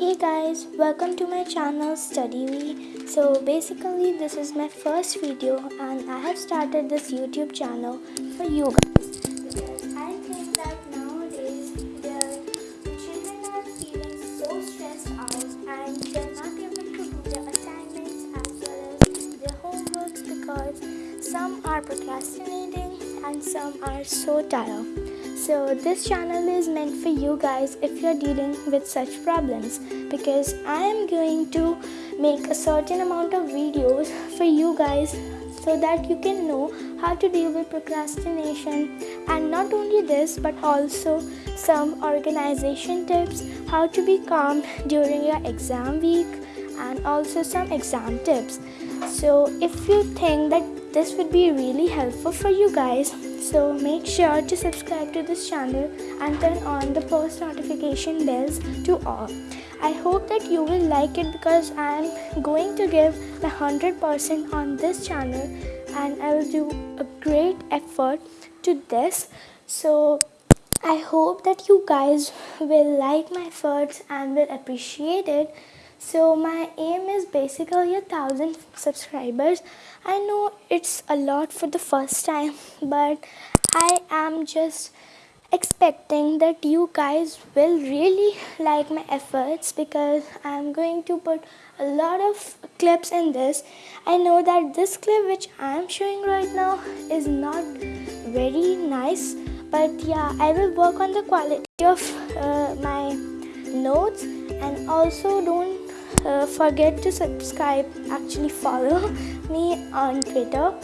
Hey guys, welcome to my channel StudyWe. So basically this is my first video and I have started this YouTube channel for you guys because I think that nowadays the children are feeling so stressed out and they're not able to do their assignments as well as their homeworks because some are procrastinating and some are so tired. So this channel is meant for you guys if you're dealing with such problems because I am going to make a certain amount of videos for you guys so that you can know how to deal with procrastination and not only this but also some organization tips how to be calm during your exam week and also some exam tips. So if you think that this would be really helpful for you guys so make sure to subscribe to this channel and turn on the post notification bells to all. I hope that you will like it because i am going to give the 100% on this channel and i will do a great effort to this. So i hope that you guys will like my efforts and will appreciate it so my aim is basically a thousand subscribers. I know it's a lot for the first time but i am just expecting that you guys will really like my efforts because i'm going to put a lot of clips in this. I know that this clip which i am showing right now is not very nice but yeah i will work on the quality of uh, my notes and also don't uh, forget to subscribe actually follow me on twitter.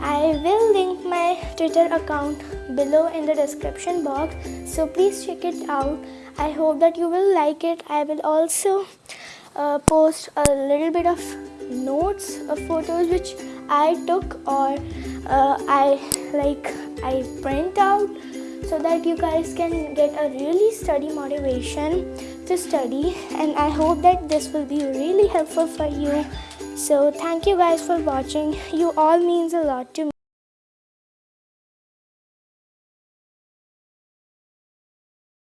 I will link my twitter account below in the description box so please check it out. I hope that you will like it. I will also uh, post a little bit of notes of photos which i took or uh, i like i print out so that you guys can get a really study motivation to study and I hope that this will be really helpful for you. So thank you guys for watching. You all means a lot to me.